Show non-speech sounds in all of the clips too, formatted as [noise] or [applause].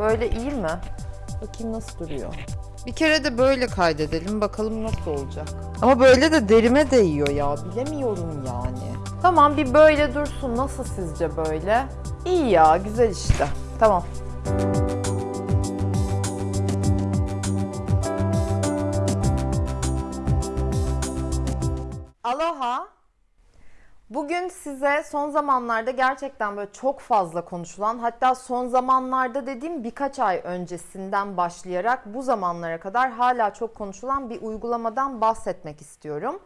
Böyle iyi mi? Bakayım nasıl duruyor. Bir kere de böyle kaydedelim bakalım nasıl olacak. Ama böyle de derime değiyor ya. Bilemiyorum yani. Tamam bir böyle dursun. Nasıl sizce böyle? İyi ya güzel işte. Tamam. Aloha. Bugün size son zamanlarda gerçekten böyle çok fazla konuşulan hatta son zamanlarda dediğim birkaç ay öncesinden başlayarak bu zamanlara kadar hala çok konuşulan bir uygulamadan bahsetmek istiyorum.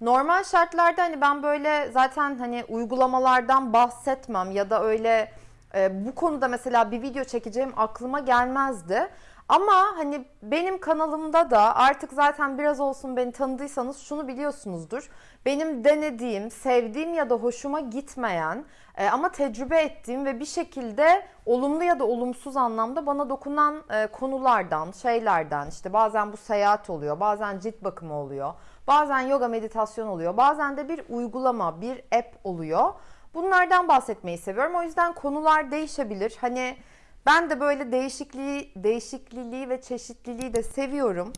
Normal şartlarda hani ben böyle zaten hani uygulamalardan bahsetmem ya da öyle e, bu konuda mesela bir video çekeceğim aklıma gelmezdi. Ama hani benim kanalımda da artık zaten biraz olsun beni tanıdıysanız şunu biliyorsunuzdur. Benim denediğim, sevdiğim ya da hoşuma gitmeyen e, ama tecrübe ettiğim ve bir şekilde olumlu ya da olumsuz anlamda bana dokunan e, konulardan, şeylerden işte bazen bu seyahat oluyor, bazen cilt bakımı oluyor, bazen yoga meditasyon oluyor, bazen de bir uygulama, bir app oluyor. Bunlardan bahsetmeyi seviyorum. O yüzden konular değişebilir. Hani ben de böyle değişikliği, değişikliliği ve çeşitliliği de seviyorum.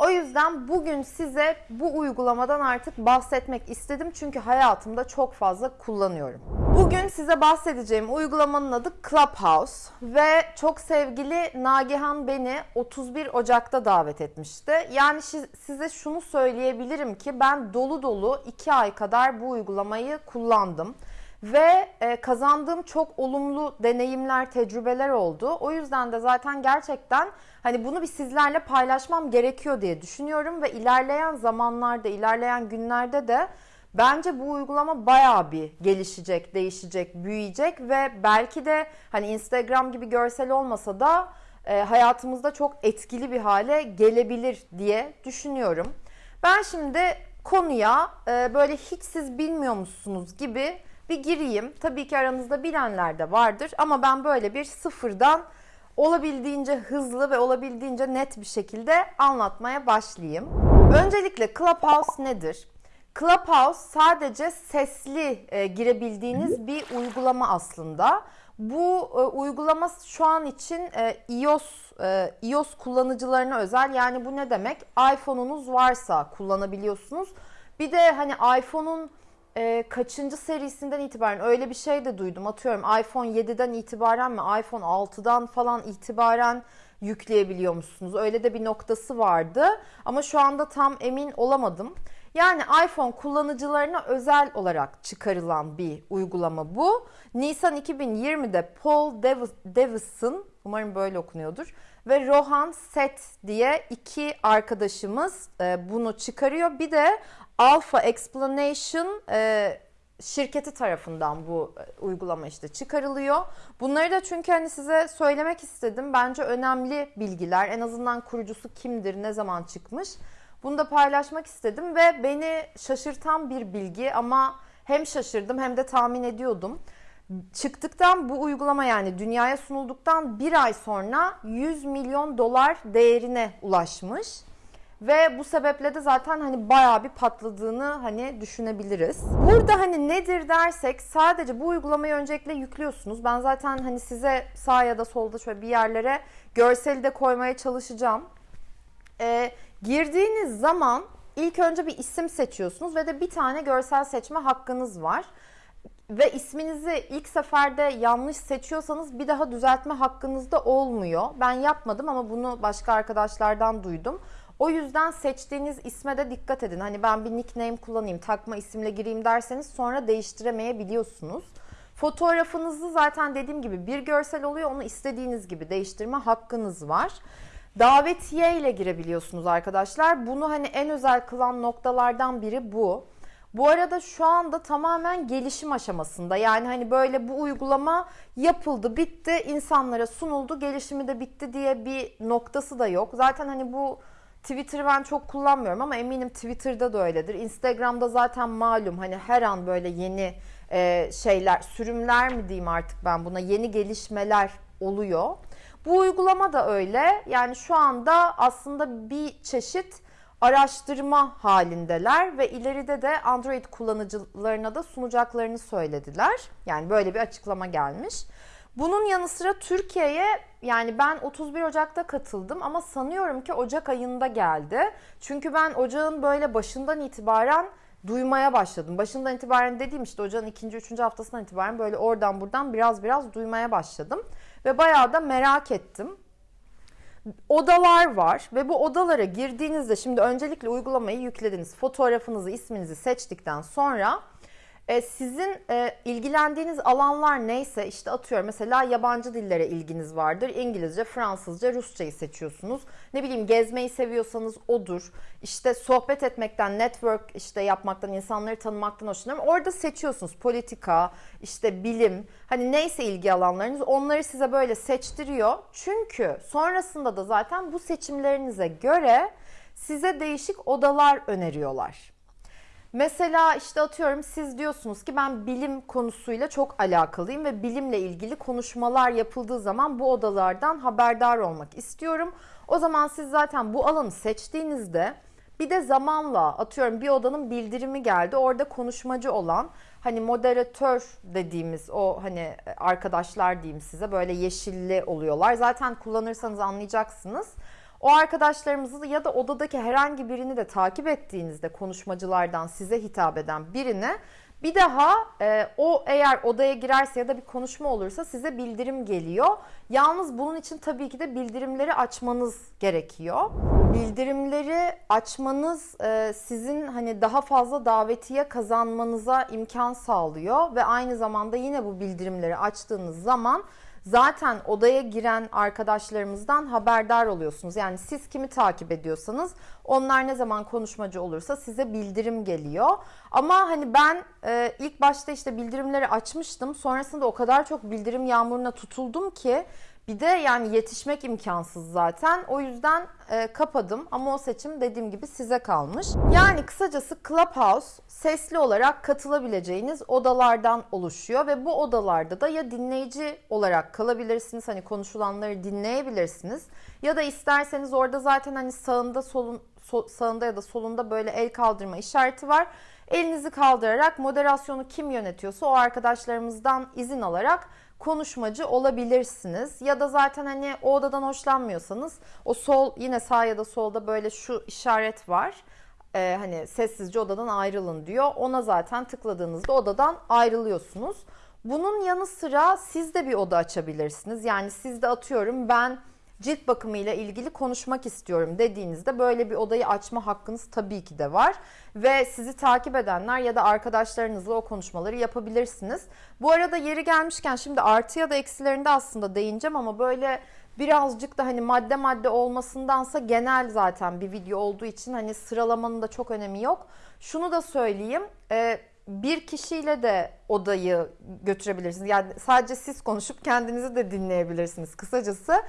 O yüzden bugün size bu uygulamadan artık bahsetmek istedim. Çünkü hayatımda çok fazla kullanıyorum. Bugün size bahsedeceğim uygulamanın adı Clubhouse ve çok sevgili Nagihan beni 31 Ocak'ta davet etmişti. Yani size şunu söyleyebilirim ki ben dolu dolu 2 ay kadar bu uygulamayı kullandım. Ve e, kazandığım çok olumlu deneyimler, tecrübeler oldu. O yüzden de zaten gerçekten hani bunu bir sizlerle paylaşmam gerekiyor diye düşünüyorum ve ilerleyen zamanlarda, ilerleyen günlerde de bence bu uygulama bayağı bir gelişecek, değişecek, büyüyecek ve belki de hani Instagram gibi görsel olmasa da e, hayatımızda çok etkili bir hale gelebilir diye düşünüyorum. Ben şimdi konuya e, böyle hiç siz bilmiyor musunuz gibi bir gireyim. Tabii ki aranızda bilenler de vardır ama ben böyle bir sıfırdan olabildiğince hızlı ve olabildiğince net bir şekilde anlatmaya başlayayım. Öncelikle Clubhouse nedir? Clubhouse sadece sesli e, girebildiğiniz bir uygulama aslında. Bu e, uygulama şu an için e, iOS e, iOS kullanıcılarına özel. Yani bu ne demek? iPhone'unuz varsa kullanabiliyorsunuz. Bir de hani iPhone'un e, kaçıncı serisinden itibaren öyle bir şey de duydum. Atıyorum iPhone 7'den itibaren mi iPhone 6'dan falan itibaren yükleyebiliyor musunuz? Öyle de bir noktası vardı. Ama şu anda tam emin olamadım. Yani iPhone kullanıcılarına özel olarak çıkarılan bir uygulama bu. Nisan 2020'de Paul Davison, umarım böyle okunuyordur, ve Rohan Set diye iki arkadaşımız e, bunu çıkarıyor. Bir de Alpha Explanation e, şirketi tarafından bu e, uygulama işte çıkarılıyor. Bunları da çünkü hani size söylemek istedim. Bence önemli bilgiler. En azından kurucusu kimdir, ne zaman çıkmış. Bunu da paylaşmak istedim ve beni şaşırtan bir bilgi ama hem şaşırdım hem de tahmin ediyordum. Çıktıktan bu uygulama yani dünyaya sunulduktan bir ay sonra 100 milyon dolar değerine ulaşmış. Ve bu sebeple de zaten hani bayağı bir patladığını hani düşünebiliriz. Burada hani nedir dersek sadece bu uygulamayı öncelikle yüklüyorsunuz. Ben zaten hani size sağ ya da solda şöyle bir yerlere görseli de koymaya çalışacağım. Ee, girdiğiniz zaman ilk önce bir isim seçiyorsunuz ve de bir tane görsel seçme hakkınız var ve isminizi ilk seferde yanlış seçiyorsanız bir daha düzeltme hakkınız da olmuyor. Ben yapmadım ama bunu başka arkadaşlardan duydum. O yüzden seçtiğiniz isme de dikkat edin. Hani ben bir nickname kullanayım, takma isimle gireyim derseniz sonra değiştiremeyebiliyorsunuz. Fotoğrafınızı zaten dediğim gibi bir görsel oluyor. Onu istediğiniz gibi değiştirme hakkınız var. Davetiye ile girebiliyorsunuz arkadaşlar. Bunu hani en özel kılan noktalardan biri bu. Bu arada şu anda tamamen gelişim aşamasında. Yani hani böyle bu uygulama yapıldı, bitti, insanlara sunuldu, gelişimi de bitti diye bir noktası da yok. Zaten hani bu Twitter'ı ben çok kullanmıyorum ama eminim Twitter'da da öyledir. Instagram'da zaten malum hani her an böyle yeni e, şeyler, sürümler mi diyeyim artık ben buna yeni gelişmeler oluyor. Bu uygulama da öyle. Yani şu anda aslında bir çeşit araştırma halindeler ve ileride de Android kullanıcılarına da sunacaklarını söylediler. Yani böyle bir açıklama gelmiş. Bunun yanı sıra Türkiye'ye yani ben 31 Ocak'ta katıldım ama sanıyorum ki Ocak ayında geldi. Çünkü ben Ocağın böyle başından itibaren duymaya başladım. Başından itibaren dediğim işte Ocağın ikinci, üçüncü haftasından itibaren böyle oradan buradan biraz biraz duymaya başladım. Ve bayağı da merak ettim odalar var ve bu odalara girdiğinizde şimdi öncelikle uygulamayı yüklediniz. Fotoğrafınızı, isminizi seçtikten sonra e, sizin e, ilgilendiğiniz alanlar neyse işte atıyorum mesela yabancı dillere ilginiz vardır. İngilizce, Fransızca, Rusçayı seçiyorsunuz. Ne bileyim gezmeyi seviyorsanız odur. İşte sohbet etmekten, network işte yapmaktan, insanları tanımaktan hoşlanıyorum. Orada seçiyorsunuz politika, işte bilim, hani neyse ilgi alanlarınız onları size böyle seçtiriyor. Çünkü sonrasında da zaten bu seçimlerinize göre size değişik odalar öneriyorlar. Mesela işte atıyorum siz diyorsunuz ki ben bilim konusuyla çok alakalıyım ve bilimle ilgili konuşmalar yapıldığı zaman bu odalardan haberdar olmak istiyorum. O zaman siz zaten bu alanı seçtiğinizde bir de zamanla atıyorum bir odanın bildirimi geldi. Orada konuşmacı olan hani moderatör dediğimiz o hani arkadaşlar diyeyim size böyle yeşilli oluyorlar. Zaten kullanırsanız anlayacaksınız. O arkadaşlarımızı ya da odadaki herhangi birini de takip ettiğinizde konuşmacılardan size hitap eden birine bir daha e, o eğer odaya girerse ya da bir konuşma olursa size bildirim geliyor. Yalnız bunun için tabii ki de bildirimleri açmanız gerekiyor. Bildirimleri açmanız e, sizin hani daha fazla davetiye kazanmanıza imkan sağlıyor ve aynı zamanda yine bu bildirimleri açtığınız zaman zaten odaya giren arkadaşlarımızdan haberdar oluyorsunuz. Yani siz kimi takip ediyorsanız onlar ne zaman konuşmacı olursa size bildirim geliyor. Ama hani ben e, ilk başta işte bildirimleri açmıştım. Sonrasında o kadar çok bildirim yağmuruna tutuldum ki bir de yani yetişmek imkansız zaten. O yüzden e, kapadım ama o seçim dediğim gibi size kalmış. Yani kısacası Clubhouse sesli olarak katılabileceğiniz odalardan oluşuyor ve bu odalarda da ya dinleyici olarak kalabilirsiniz hani konuşulanları dinleyebilirsiniz ya da isterseniz orada zaten hani sağında solun so, sağında ya da solunda böyle el kaldırma işareti var. Elinizi kaldırarak moderasyonu kim yönetiyorsa o arkadaşlarımızdan izin alarak konuşmacı olabilirsiniz. Ya da zaten hani o odadan hoşlanmıyorsanız o sol yine sağ ya da solda böyle şu işaret var. Ee, hani sessizce odadan ayrılın diyor. Ona zaten tıkladığınızda odadan ayrılıyorsunuz. Bunun yanı sıra siz de bir oda açabilirsiniz. Yani siz de atıyorum ben cilt bakımı ile ilgili konuşmak istiyorum dediğinizde böyle bir odayı açma hakkınız tabii ki de var. Ve sizi takip edenler ya da arkadaşlarınızla o konuşmaları yapabilirsiniz. Bu arada yeri gelmişken şimdi artı ya da eksilerinde aslında değineceğim ama böyle birazcık da hani madde madde olmasındansa genel zaten bir video olduğu için hani sıralamanın da çok önemi yok. Şunu da söyleyeyim. E, bir kişiyle de odayı götürebilirsiniz. Yani sadece siz konuşup kendinizi de dinleyebilirsiniz. Kısacası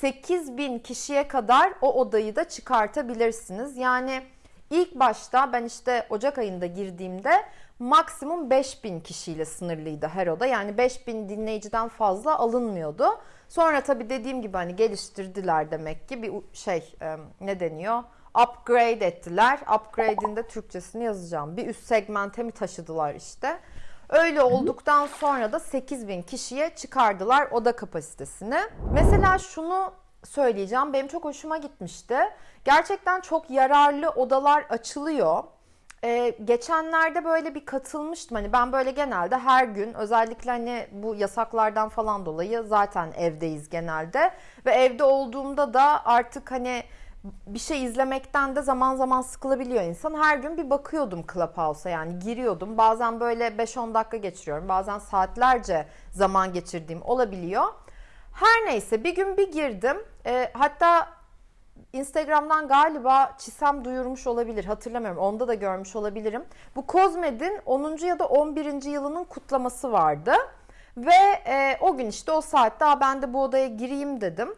8 bin kişiye kadar o odayı da çıkartabilirsiniz. Yani ilk başta ben işte Ocak ayında girdiğimde maksimum 5 bin kişiyle sınırlıydı her oda. Yani 5 bin dinleyiciden fazla alınmıyordu. Sonra tabii dediğim gibi hani geliştirdiler demek ki bir şey ne deniyor? Upgrade ettiler. Upgrade'in de Türkçesini yazacağım. Bir üst segmente mi taşıdılar işte. Öyle olduktan sonra da 8 bin kişiye çıkardılar oda kapasitesini. Mesela şunu söyleyeceğim. Benim çok hoşuma gitmişti. Gerçekten çok yararlı odalar açılıyor. Ee, geçenlerde böyle bir katılmıştım. Hani ben böyle genelde her gün özellikle hani bu yasaklardan falan dolayı zaten evdeyiz genelde. Ve evde olduğumda da artık hani bir şey izlemekten de zaman zaman sıkılabiliyor insan. Her gün bir bakıyordum Clubhouse'a yani giriyordum. Bazen böyle 5-10 dakika geçiriyorum. Bazen saatlerce zaman geçirdiğim olabiliyor. Her neyse bir gün bir girdim. E, hatta Instagram'dan galiba Çisem duyurmuş olabilir. Hatırlamıyorum. Onda da görmüş olabilirim. Bu Kozmed'in 10. ya da 11. yılının kutlaması vardı. Ve e, o gün işte o saatte ben de bu odaya gireyim dedim.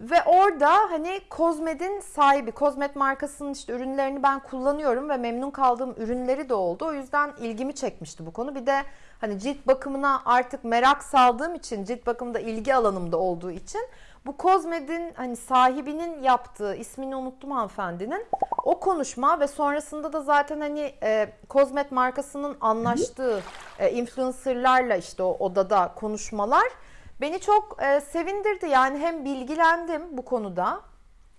Ve orada hani Kozmed'in sahibi, Kozmed markasının işte ürünlerini ben kullanıyorum ve memnun kaldığım ürünleri de oldu. O yüzden ilgimi çekmişti bu konu. Bir de hani cilt bakımına artık merak saldığım için, cilt bakımında ilgi alanımda olduğu için bu Kozmed'in hani sahibinin yaptığı, ismini unuttum hanımefendinin, o konuşma ve sonrasında da zaten hani e, Kozmed markasının anlaştığı e, influencerlarla işte o odada konuşmalar Beni çok e, sevindirdi yani hem bilgilendim bu konuda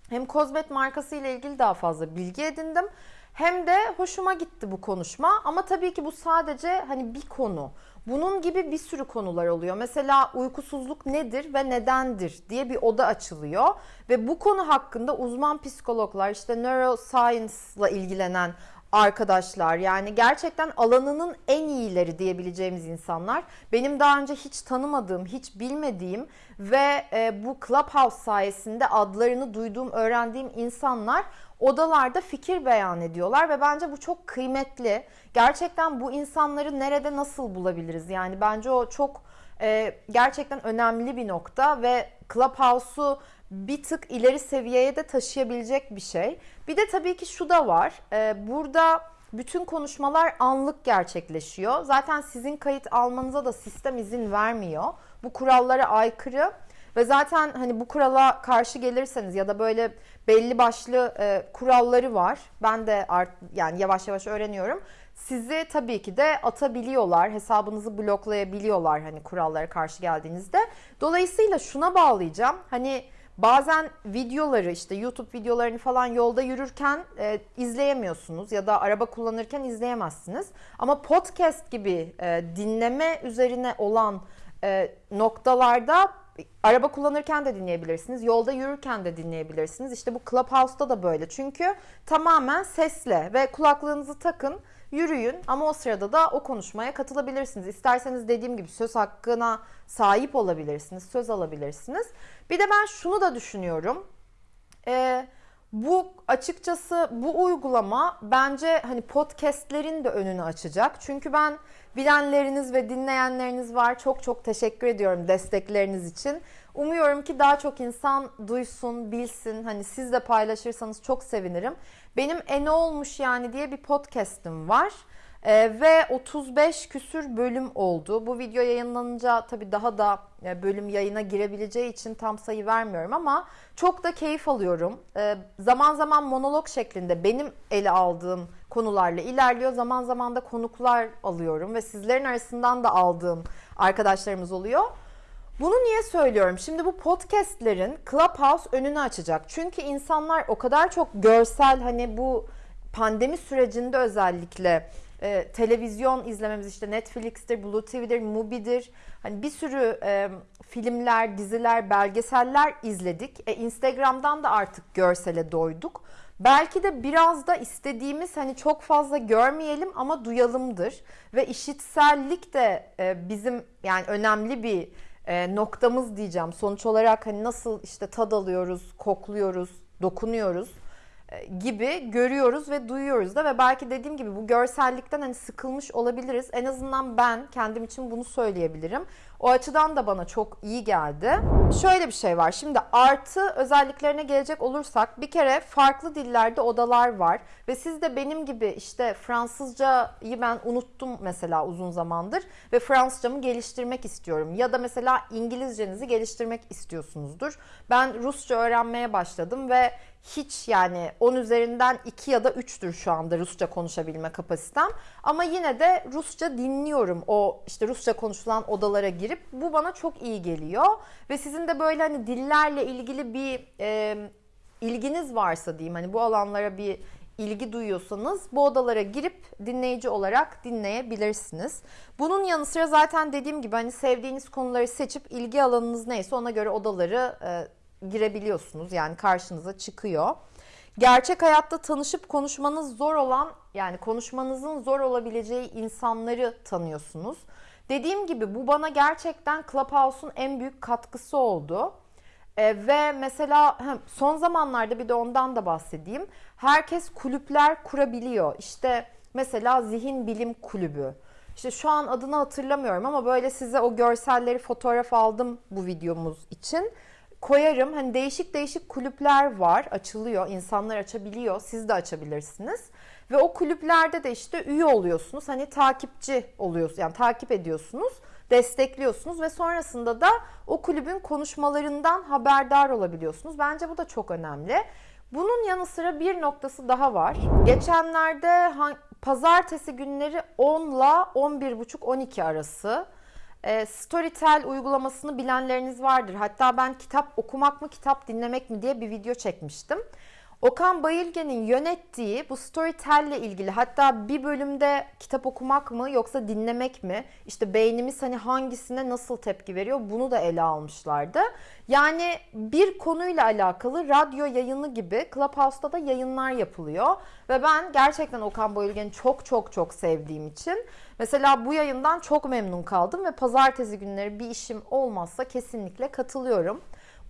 hem Kozmet markası ile ilgili daha fazla bilgi edindim. Hem de hoşuma gitti bu konuşma ama tabii ki bu sadece hani bir konu. Bunun gibi bir sürü konular oluyor. Mesela uykusuzluk nedir ve nedendir diye bir oda açılıyor ve bu konu hakkında uzman psikologlar işte neuroscience ile ilgilenen arkadaşlar yani gerçekten alanının en iyileri diyebileceğimiz insanlar. Benim daha önce hiç tanımadığım, hiç bilmediğim ve e, bu Clubhouse sayesinde adlarını duyduğum, öğrendiğim insanlar odalarda fikir beyan ediyorlar ve bence bu çok kıymetli. Gerçekten bu insanları nerede nasıl bulabiliriz? Yani bence o çok e, gerçekten önemli bir nokta ve Clubhouse'u bir tık ileri seviyeye de taşıyabilecek bir şey. Bir de tabii ki şu da var. E, burada bütün konuşmalar anlık gerçekleşiyor. Zaten sizin kayıt almanıza da sistem izin vermiyor. Bu kurallara aykırı. Ve zaten hani bu kurala karşı gelirseniz ya da böyle belli başlı e, kuralları var. Ben de art, yani yavaş yavaş öğreniyorum. Sizi tabii ki de atabiliyorlar, hesabınızı bloklayabiliyorlar hani kurallara karşı geldiğinizde. Dolayısıyla şuna bağlayacağım. Hani bazen videoları işte YouTube videolarını falan yolda yürürken e, izleyemiyorsunuz ya da araba kullanırken izleyemezsiniz. Ama podcast gibi e, dinleme üzerine olan e, noktalarda araba kullanırken de dinleyebilirsiniz. Yolda yürürken de dinleyebilirsiniz. İşte bu Clubhouse'da da böyle. Çünkü tamamen sesle ve kulaklığınızı takın, yürüyün ama o sırada da o konuşmaya katılabilirsiniz. İsterseniz dediğim gibi söz hakkına sahip olabilirsiniz, söz alabilirsiniz. Bir de ben şunu da düşünüyorum. Ee, bu açıkçası bu uygulama bence hani podcastlerin de önünü açacak. Çünkü ben bilenleriniz ve dinleyenleriniz var. Çok çok teşekkür ediyorum destekleriniz için. Umuyorum ki daha çok insan duysun, bilsin. Hani siz de paylaşırsanız çok sevinirim. Benim E ne olmuş yani diye bir podcast'im var. Ee, ve 35 küsür bölüm oldu. Bu video yayınlanınca tabii daha da e, bölüm yayına girebileceği için tam sayı vermiyorum ama çok da keyif alıyorum. Ee, zaman zaman monolog şeklinde benim ele aldığım konularla ilerliyor. Zaman zaman da konuklar alıyorum ve sizlerin arasından da aldığım arkadaşlarımız oluyor. Bunu niye söylüyorum? Şimdi bu podcastlerin Clubhouse önünü açacak. Çünkü insanlar o kadar çok görsel hani bu pandemi sürecinde özellikle e, televizyon izlememiz işte Netflix'tir, Blue TV'dir, Mubi'dir. Hani bir sürü e, filmler, diziler, belgeseller izledik. E, Instagram'dan da artık görsele doyduk. Belki de biraz da istediğimiz hani çok fazla görmeyelim ama duyalımdır. Ve işitsellik de e, bizim yani önemli bir e, noktamız diyeceğim. Sonuç olarak hani nasıl işte tad alıyoruz, kokluyoruz, dokunuyoruz e, gibi görüyoruz ve duyuyoruz da ve belki dediğim gibi bu görsellikten hani sıkılmış olabiliriz. En azından ben kendim için bunu söyleyebilirim. O açıdan da bana çok iyi geldi. Şöyle bir şey var. Şimdi artı özelliklerine gelecek olursak bir kere farklı dillerde odalar var ve siz de benim gibi işte Fransızcayı ben unuttum mesela uzun zamandır ve Fransızcamı geliştirmek istiyorum ya da mesela İngilizcenizi geliştirmek istiyorsunuzdur. Ben Rusça öğrenmeye başladım ve hiç yani 10 üzerinden 2 ya da 3'tür şu anda Rusça konuşabilme kapasitem. Ama yine de Rusça dinliyorum o işte Rusça konuşulan odalara girip bu bana çok iyi geliyor. Ve sizin de böyle hani dillerle ilgili bir e, ilginiz varsa diyeyim hani bu alanlara bir ilgi duyuyorsanız bu odalara girip dinleyici olarak dinleyebilirsiniz. Bunun yanı sıra zaten dediğim gibi hani sevdiğiniz konuları seçip ilgi alanınız neyse ona göre odaları e, girebiliyorsunuz. Yani karşınıza çıkıyor. Gerçek hayatta tanışıp konuşmanız zor olan yani konuşmanızın zor olabileceği insanları tanıyorsunuz. Dediğim gibi bu bana gerçekten Clubhouse'un en büyük katkısı oldu. E, ve mesela son zamanlarda bir de ondan da bahsedeyim. Herkes kulüpler kurabiliyor. İşte mesela zihin bilim kulübü. İşte şu an adını hatırlamıyorum ama böyle size o görselleri fotoğraf aldım bu videomuz için koyarım. Hani değişik değişik kulüpler var. Açılıyor. insanlar açabiliyor. Siz de açabilirsiniz. Ve o kulüplerde de işte üye oluyorsunuz. Hani takipçi oluyorsunuz. Yani takip ediyorsunuz. Destekliyorsunuz ve sonrasında da o kulübün konuşmalarından haberdar olabiliyorsunuz. Bence bu da çok önemli. Bunun yanı sıra bir noktası daha var. Geçenlerde pazartesi günleri 10 ile 11.30-12 arası E, Storytel uygulamasını bilenleriniz vardır. Hatta ben kitap okumak mı kitap dinlemek mi diye bir video çekmiştim. Okan Bayülgen'in yönettiği bu Storytel ile ilgili hatta bir bölümde kitap okumak mı yoksa dinlemek mi? İşte beynimiz hani hangisine nasıl tepki veriyor bunu da ele almışlardı. Yani bir konuyla alakalı radyo yayını gibi Clubhouse'da da yayınlar yapılıyor. Ve ben gerçekten Okan Bayülgen'i çok çok çok sevdiğim için mesela bu yayından çok memnun kaldım ve pazartesi günleri bir işim olmazsa kesinlikle katılıyorum.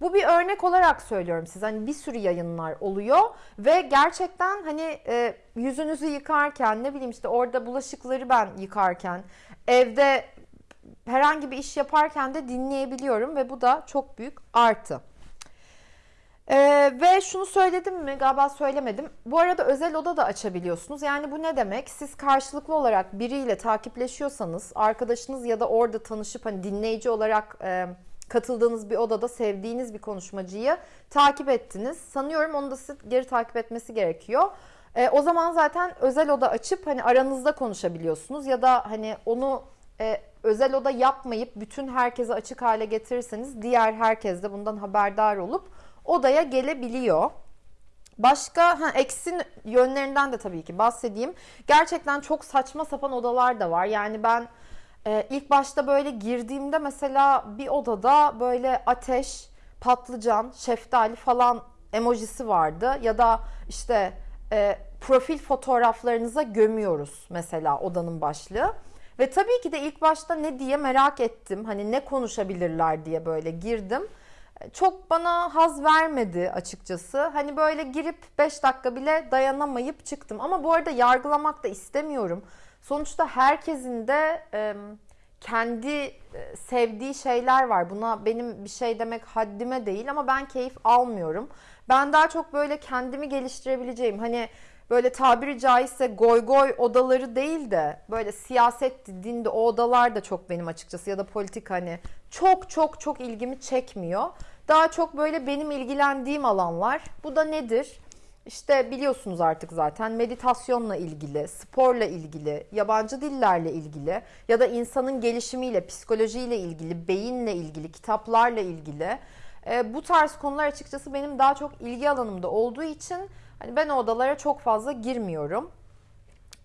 Bu bir örnek olarak söylüyorum size. Hani bir sürü yayınlar oluyor ve gerçekten hani e, yüzünüzü yıkarken ne bileyim işte orada bulaşıkları ben yıkarken evde herhangi bir iş yaparken de dinleyebiliyorum ve bu da çok büyük artı. Ee, ve şunu söyledim mi? Galiba söylemedim. Bu arada özel oda da açabiliyorsunuz. Yani bu ne demek? Siz karşılıklı olarak biriyle takipleşiyorsanız, arkadaşınız ya da orada tanışıp hani dinleyici olarak e, katıldığınız bir odada sevdiğiniz bir konuşmacıyı takip ettiniz. Sanıyorum onu da size geri takip etmesi gerekiyor. E, o zaman zaten özel oda açıp hani aranızda konuşabiliyorsunuz ya da hani onu e, özel oda yapmayıp bütün herkese açık hale getirirseniz diğer herkes de bundan haberdar olup odaya gelebiliyor. Başka ha, eksin yönlerinden de tabii ki bahsedeyim. Gerçekten çok saçma sapan odalar da var. Yani ben ee, ilk başta böyle girdiğimde mesela bir odada böyle ateş, patlıcan, şeftali falan emojisi vardı. Ya da işte e, profil fotoğraflarınıza gömüyoruz mesela odanın başlığı. Ve tabii ki de ilk başta ne diye merak ettim. Hani ne konuşabilirler diye böyle girdim. Çok bana haz vermedi açıkçası. Hani böyle girip 5 dakika bile dayanamayıp çıktım. Ama bu arada yargılamak da istemiyorum. Sonuçta herkesin de e, kendi sevdiği şeyler var. Buna benim bir şey demek haddime değil ama ben keyif almıyorum. Ben daha çok böyle kendimi geliştirebileceğim hani böyle tabiri caizse goy goy odaları değil de böyle siyaset dinde o odalar da çok benim açıkçası ya da politik hani çok çok çok ilgimi çekmiyor. Daha çok böyle benim ilgilendiğim alanlar. Bu da nedir? İşte biliyorsunuz artık zaten meditasyonla ilgili, sporla ilgili, yabancı dillerle ilgili ya da insanın gelişimiyle, psikolojiyle ilgili, beyinle ilgili, kitaplarla ilgili e, bu tarz konular açıkçası benim daha çok ilgi alanımda olduğu için hani ben o odalara çok fazla girmiyorum.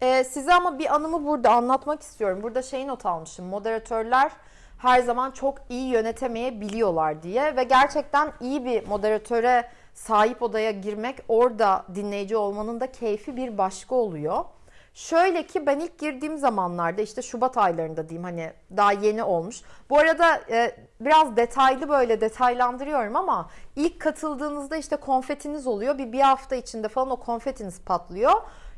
E, size ama bir anımı burada anlatmak istiyorum. Burada şeyi not almışım. Moderatörler her zaman çok iyi yönetemeyebiliyorlar diye ve gerçekten iyi bir moderatöre sahip odaya girmek orada dinleyici olmanın da keyfi bir başka oluyor. Şöyle ki ben ilk girdiğim zamanlarda işte Şubat aylarında diyeyim hani daha yeni olmuş. Bu arada e, biraz detaylı böyle detaylandırıyorum ama ilk katıldığınızda işte konfetiniz oluyor. Bir bir hafta içinde falan o konfetiniz patlıyor.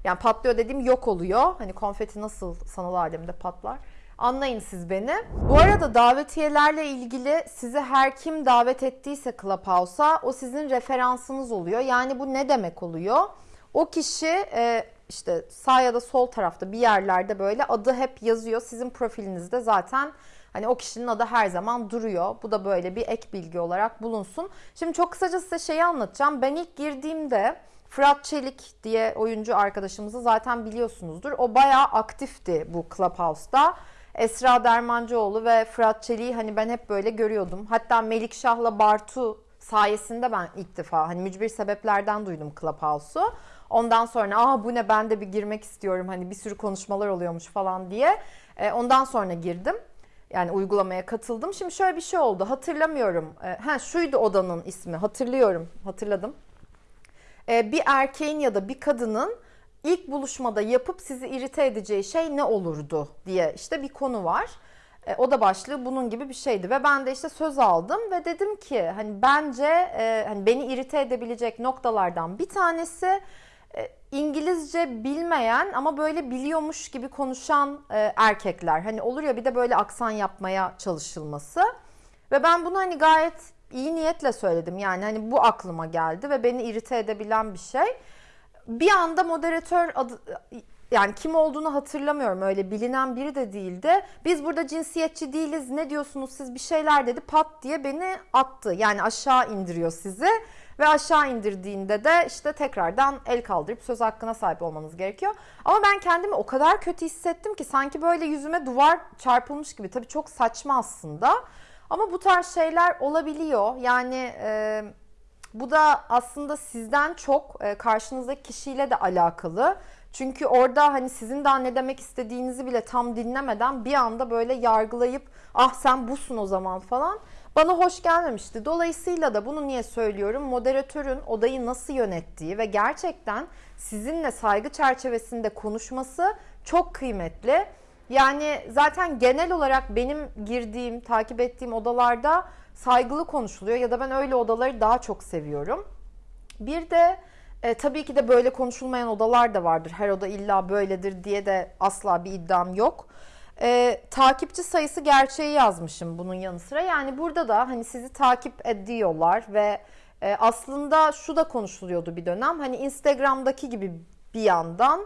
Yani patlıyor dediğim yok oluyor. Hani konfeti nasıl sanal alemde patlar. Anlayın siz beni. Bu arada davetiyelerle ilgili size her kim davet ettiyse Clubhouse'a o sizin referansınız oluyor. Yani bu ne demek oluyor? O kişi e, işte sağ ya da sol tarafta bir yerlerde böyle adı hep yazıyor. Sizin profilinizde zaten hani o kişinin adı her zaman duruyor. Bu da böyle bir ek bilgi olarak bulunsun. Şimdi çok kısaca size şeyi anlatacağım. Ben ilk girdiğimde Fırat Çelik diye oyuncu arkadaşımızı zaten biliyorsunuzdur. O bayağı aktifti bu Clubhouse'da. Esra Dermancıoğlu ve Fırat Çelik'i hani ben hep böyle görüyordum. Hatta Melikşah'la Bartu sayesinde ben ilk defa hani mücbir sebeplerden duydum Clubhouse'u. Ondan sonra aa bu ne ben de bir girmek istiyorum hani bir sürü konuşmalar oluyormuş falan diye. E, ondan sonra girdim. Yani uygulamaya katıldım. Şimdi şöyle bir şey oldu. Hatırlamıyorum. E, ha şuydu odanın ismi. Hatırlıyorum. Hatırladım. E, bir erkeğin ya da bir kadının ilk buluşmada yapıp sizi irite edeceği şey ne olurdu diye işte bir konu var. E, o da başlığı bunun gibi bir şeydi ve ben de işte söz aldım ve dedim ki hani bence e, hani beni irite edebilecek noktalardan bir tanesi e, İngilizce bilmeyen ama böyle biliyormuş gibi konuşan e, erkekler. Hani olur ya bir de böyle aksan yapmaya çalışılması. Ve ben bunu hani gayet iyi niyetle söyledim. Yani hani bu aklıma geldi ve beni irite edebilen bir şey bir anda moderatör adı, yani kim olduğunu hatırlamıyorum öyle bilinen biri de değildi. Biz burada cinsiyetçi değiliz ne diyorsunuz siz bir şeyler dedi pat diye beni attı. Yani aşağı indiriyor sizi Ve aşağı indirdiğinde de işte tekrardan el kaldırıp söz hakkına sahip olmanız gerekiyor. Ama ben kendimi o kadar kötü hissettim ki sanki böyle yüzüme duvar çarpılmış gibi. Tabii çok saçma aslında. Ama bu tarz şeyler olabiliyor. Yani e, bu da aslında sizden çok e, karşınızdaki kişiyle de alakalı. Çünkü orada hani sizin daha ne demek istediğinizi bile tam dinlemeden bir anda böyle yargılayıp ah sen busun o zaman falan bana hoş gelmemişti. Dolayısıyla da bunu niye söylüyorum? Moderatörün odayı nasıl yönettiği ve gerçekten sizinle saygı çerçevesinde konuşması çok kıymetli. Yani zaten genel olarak benim girdiğim, takip ettiğim odalarda saygılı konuşuluyor ya da ben öyle odaları daha çok seviyorum. Bir de e, tabii ki de böyle konuşulmayan odalar da vardır. Her oda illa böyledir diye de asla bir iddiam yok. E, takipçi sayısı gerçeği yazmışım bunun yanı sıra. Yani burada da hani sizi takip ediyorlar ve e, aslında şu da konuşuluyordu bir dönem. Hani Instagram'daki gibi bir yandan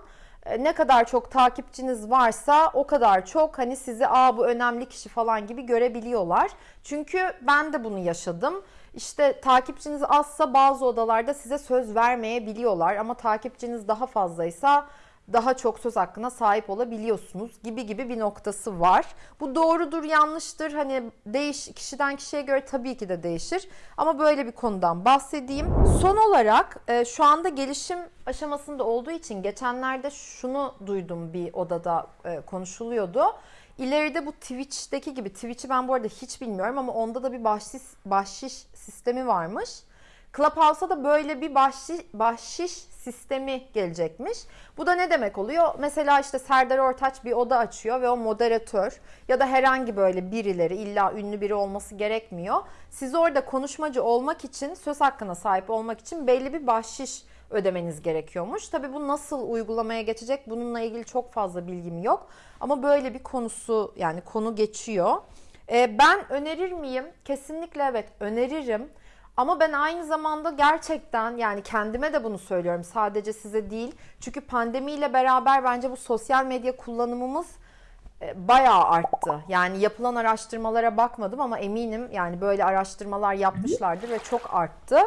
ne kadar çok takipçiniz varsa o kadar çok hani sizi aa bu önemli kişi falan gibi görebiliyorlar. Çünkü ben de bunu yaşadım. İşte takipçiniz azsa bazı odalarda size söz vermeyebiliyorlar ama takipçiniz daha fazlaysa daha çok söz hakkına sahip olabiliyorsunuz gibi gibi bir noktası var. Bu doğrudur, yanlıştır. Hani değiş kişiden kişiye göre tabii ki de değişir. Ama böyle bir konudan bahsedeyim. Son olarak e, şu anda gelişim aşamasında olduğu için geçenlerde şunu duydum bir odada e, konuşuluyordu. İleride bu Twitch'teki gibi, Twitch'i ben bu arada hiç bilmiyorum ama onda da bir bahşiş, bahşiş sistemi varmış. Clubhouse'a da böyle bir bahşiş, bahşiş sistemi gelecekmiş. Bu da ne demek oluyor? Mesela işte Serdar Ortaç bir oda açıyor ve o moderatör ya da herhangi böyle birileri illa ünlü biri olması gerekmiyor. Siz orada konuşmacı olmak için, söz hakkına sahip olmak için belli bir bahşiş ödemeniz gerekiyormuş. Tabi bu nasıl uygulamaya geçecek bununla ilgili çok fazla bilgim yok. Ama böyle bir konusu yani konu geçiyor. Ee, ben önerir miyim? Kesinlikle evet öneririm. Ama ben aynı zamanda gerçekten yani kendime de bunu söylüyorum sadece size değil. Çünkü pandemiyle beraber bence bu sosyal medya kullanımımız e, bayağı arttı. Yani yapılan araştırmalara bakmadım ama eminim yani böyle araştırmalar yapmışlardır ve çok arttı.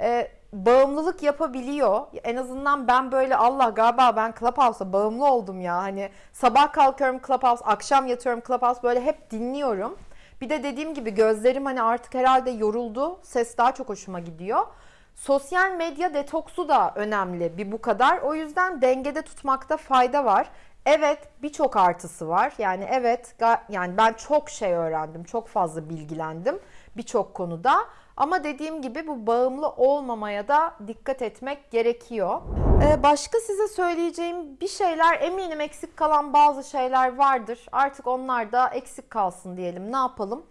Ee, bağımlılık yapabiliyor. En azından ben böyle Allah galiba ben Clubhouse'a bağımlı oldum ya. Hani sabah kalkıyorum Clubhouse, akşam yatıyorum Clubhouse böyle hep dinliyorum. Bir de dediğim gibi gözlerim hani artık herhalde yoruldu. Ses daha çok hoşuma gidiyor. Sosyal medya detoksu da önemli bir bu kadar. O yüzden dengede tutmakta fayda var. Evet birçok artısı var. Yani evet yani ben çok şey öğrendim. Çok fazla bilgilendim birçok konuda. Ama dediğim gibi bu bağımlı olmamaya da dikkat etmek gerekiyor. Ee, başka size söyleyeceğim bir şeyler eminim eksik kalan bazı şeyler vardır. Artık onlar da eksik kalsın diyelim. Ne yapalım?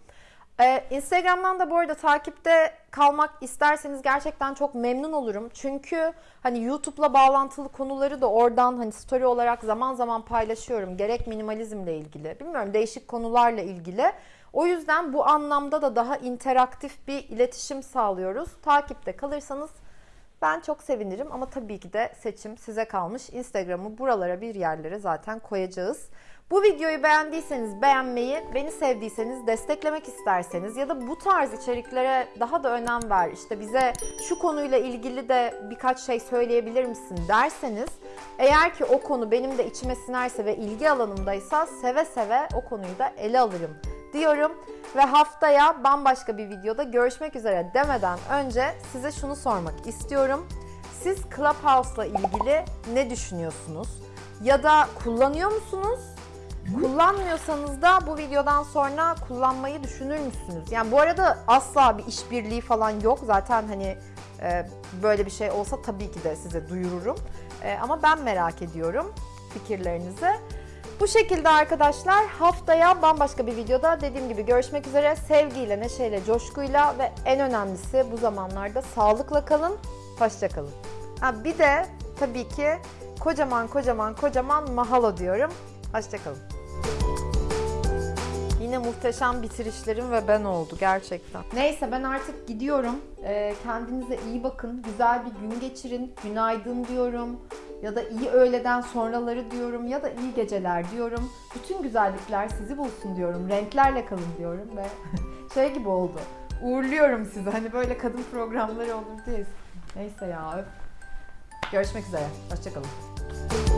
Ee, Instagram'dan da bu arada takipte kalmak isterseniz gerçekten çok memnun olurum. Çünkü hani YouTube'la bağlantılı konuları da oradan hani story olarak zaman zaman paylaşıyorum. Gerek minimalizmle ilgili, bilmiyorum değişik konularla ilgili. O yüzden bu anlamda da daha interaktif bir iletişim sağlıyoruz. Takipte kalırsanız ben çok sevinirim ama tabii ki de seçim size kalmış. Instagram'ı buralara bir yerlere zaten koyacağız. Bu videoyu beğendiyseniz beğenmeyi, beni sevdiyseniz desteklemek isterseniz ya da bu tarz içeriklere daha da önem ver, işte bize şu konuyla ilgili de birkaç şey söyleyebilir misin derseniz eğer ki o konu benim de içime sinerse ve ilgi alanımdaysa seve seve o konuyu da ele alırım diyorum. Ve haftaya bambaşka bir videoda görüşmek üzere demeden önce size şunu sormak istiyorum. Siz Clubhouse'la ilgili ne düşünüyorsunuz? Ya da kullanıyor musunuz? Kullanmıyorsanız da bu videodan sonra kullanmayı düşünür müsünüz? Yani bu arada asla bir işbirliği falan yok. Zaten hani e, böyle bir şey olsa tabii ki de size duyururum. E, ama ben merak ediyorum fikirlerinizi. Bu şekilde arkadaşlar haftaya bambaşka bir videoda dediğim gibi görüşmek üzere. Sevgiyle, neşeyle, coşkuyla ve en önemlisi bu zamanlarda sağlıkla kalın. Hoşçakalın. Bir de tabii ki kocaman kocaman kocaman mahalo diyorum. Hoşçakalın. Yine muhteşem bitirişlerim ve ben oldu gerçekten. Neyse ben artık gidiyorum. Ee, kendinize iyi bakın. Güzel bir gün geçirin. Günaydın diyorum. Ya da iyi öğleden sonraları diyorum. Ya da iyi geceler diyorum. Bütün güzellikler sizi bulsun diyorum. Renklerle kalın diyorum ve [laughs] şey gibi oldu. uğurluyorum sizi. Hani böyle kadın programları olur diye. Neyse ya. öf. Görüşmek üzere. Hoşçakalın.